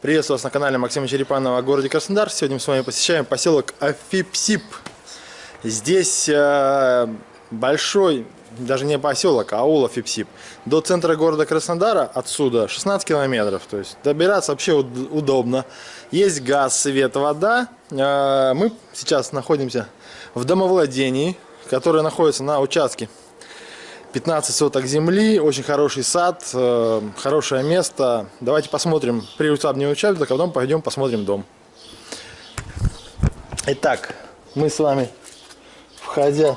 Приветствую вас на канале Максима Черепанова о городе Краснодар. Сегодня мы с вами посещаем поселок Афипсип. Здесь э, большой, даже не поселок, а аул Афипсип. До центра города Краснодара отсюда 16 километров. То есть добираться вообще удобно. Есть газ, свет, вода. Э, мы сейчас находимся в домовладении, которое находится на участке 15 соток земли, очень хороший сад, э, хорошее место. Давайте посмотрим приусадебный участок, а потом пойдем посмотрим дом. Итак, мы с вами, входя,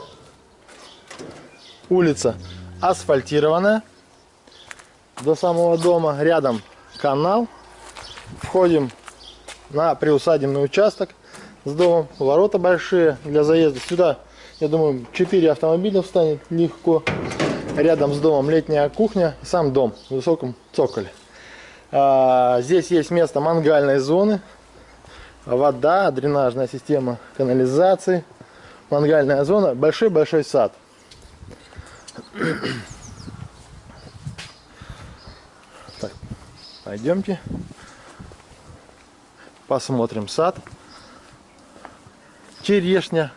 улица асфальтированная до самого дома. Рядом канал. Входим на приусадебный участок с домом. Ворота большие для заезда. Сюда, я думаю, 4 автомобиля встанет легко. Рядом с домом летняя кухня сам дом в высоком цоколе. А, здесь есть место мангальной зоны. Вода, дренажная система канализации. Мангальная зона. Большой-большой сад. Так, пойдемте. Посмотрим сад. Черешня,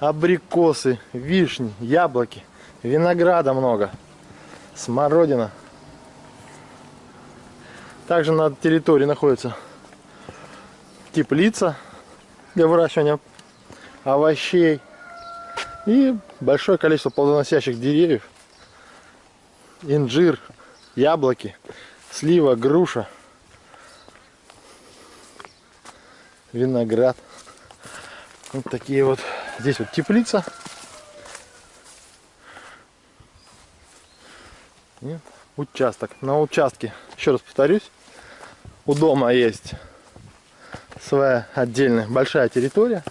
абрикосы, вишни, яблоки. Винограда много. Смородина. Также на территории находится теплица для выращивания овощей. И большое количество плодоносящих деревьев. Инжир, яблоки, слива, груша, виноград. Вот такие вот. Здесь вот теплица. Нет? Участок. На участке, еще раз повторюсь, у дома есть своя отдельная большая территория.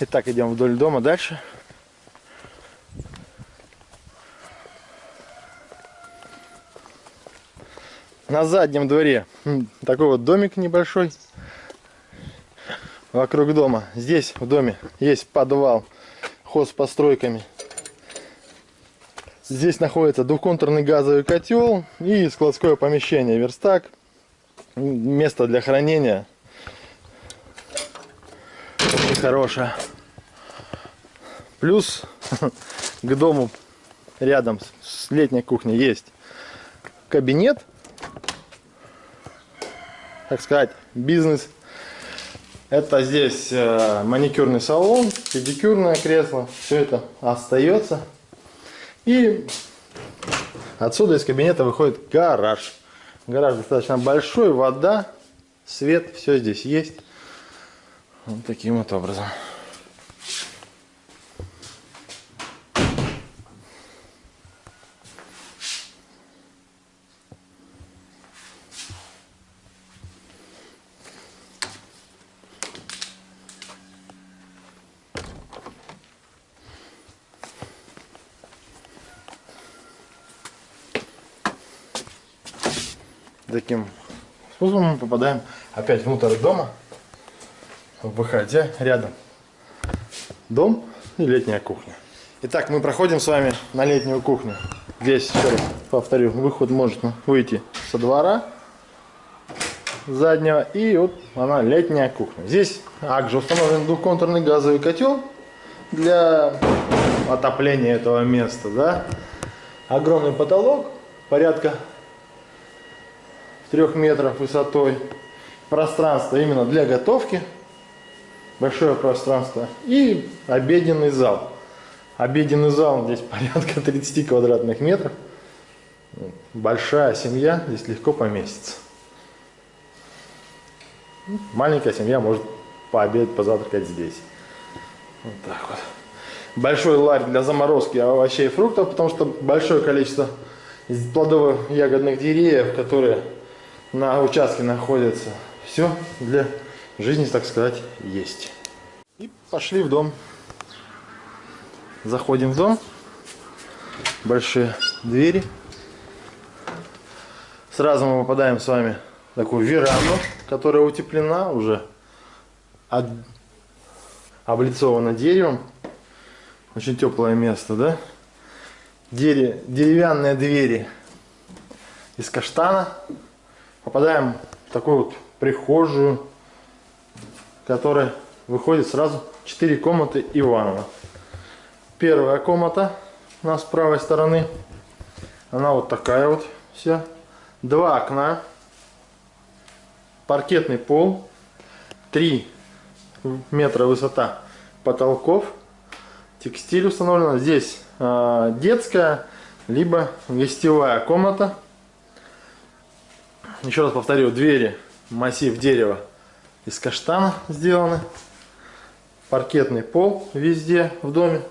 Итак, идем вдоль дома дальше. На заднем дворе такой вот домик небольшой вокруг дома. Здесь в доме есть подвал, ход постройками. Здесь находится двухконтурный газовый котел и складское помещение, верстак, место для хранения. Очень хорошее. Плюс к дому рядом с летней кухней есть кабинет, так сказать, бизнес это здесь э, маникюрный салон, педикюрное кресло. Все это остается. И отсюда из кабинета выходит гараж. Гараж достаточно большой, вода, свет, все здесь есть. Вот таким вот образом. Таким способом мы попадаем опять внутрь дома, выходя рядом дом и летняя кухня. Итак, мы проходим с вами на летнюю кухню. Здесь, еще раз повторю, выход может выйти со двора заднего. И вот она летняя кухня. Здесь также установлен двухконтурный газовый котел для отопления этого места. Да? Огромный потолок, порядка трех метров высотой. Пространство именно для готовки. Большое пространство. И обеденный зал. Обеденный зал здесь порядка 30 квадратных метров. Большая семья здесь легко поместится. Маленькая семья может пообедать, позавтракать здесь. Вот так вот. Большой ларь для заморозки овощей и фруктов, потому что большое количество плодово-ягодных деревьев, которые на участке находится. Все для жизни, так сказать, есть. И пошли в дом. Заходим в дом. Большие двери. Сразу мы попадаем с вами в такую веранду, которая утеплена уже, об... облицована деревом. Очень теплое место, да? деревянные двери из каштана. Попадаем в такую вот прихожую, которая выходит сразу 4 комнаты и ванна. Первая комната у нас с правой стороны. Она вот такая вот вся. Два окна. Паркетный пол. 3 метра высота потолков. Текстиль установлен. Здесь э, детская, либо гостевая комната. Еще раз повторю, двери массив дерева из каштана сделаны. Паркетный пол везде в доме.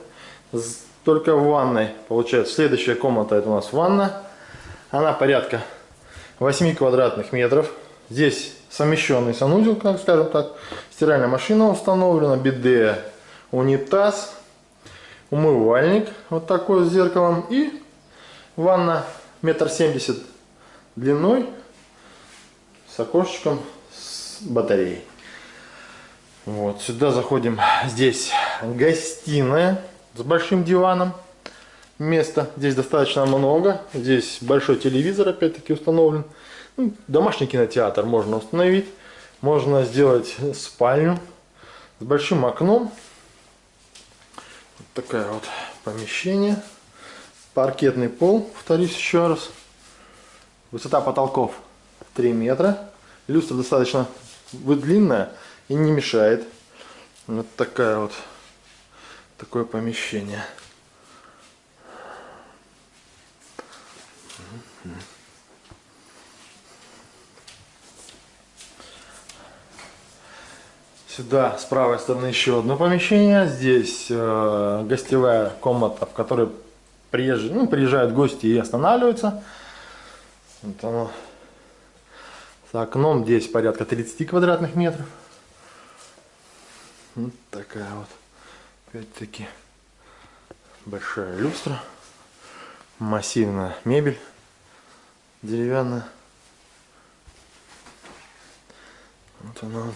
Только в ванной. Получается, следующая комната это у нас ванна. Она порядка 8 квадратных метров. Здесь совмещенный санузел, как скажем так. Стиральная машина установлена, биде, унитаз, умывальник вот такой с зеркалом и ванна метр семьдесят длиной с окошечком с батареей. Вот, сюда заходим. Здесь гостиная с большим диваном. Места здесь достаточно много. Здесь большой телевизор опять-таки установлен. Ну, домашний кинотеатр можно установить. Можно сделать спальню с большим окном. Вот такое вот помещение. Паркетный пол, повторюсь еще раз. Высота потолков 3 метра. Люстра достаточно длинная и не мешает. Вот такая вот такое помещение. Сюда с правой стороны еще одно помещение. Здесь э, гостевая комната, в которой приезжают, ну, приезжают гости и останавливаются. Вот оно. С окном здесь порядка 30 квадратных метров. Вот такая вот. Опять-таки большая люстра. Массивная мебель. Деревянная. Вот она вот.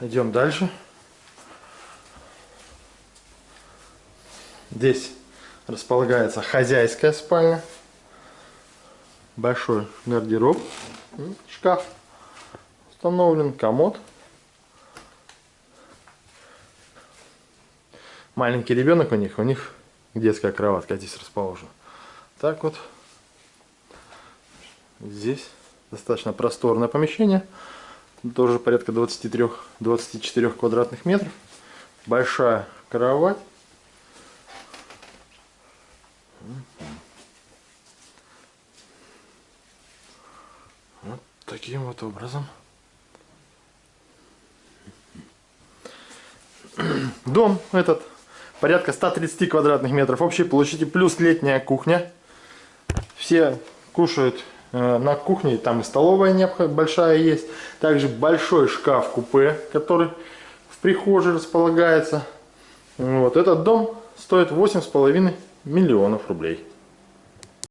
Идем дальше. Здесь располагается хозяйская спальня. Большой гардероб. Шкаф установлен. Комод. Маленький ребенок у них. У них детская кроватка здесь расположена. Так вот. Здесь достаточно просторное помещение тоже порядка 23-24 квадратных метров. Большая кровать. Вот таким вот образом. Дом этот порядка 130 квадратных метров общей площади, плюс летняя кухня. Все кушают Э, на кухне там и столовая большая есть. Также большой шкаф-купе, который в прихожей располагается. Вот этот дом стоит 8,5 миллионов рублей.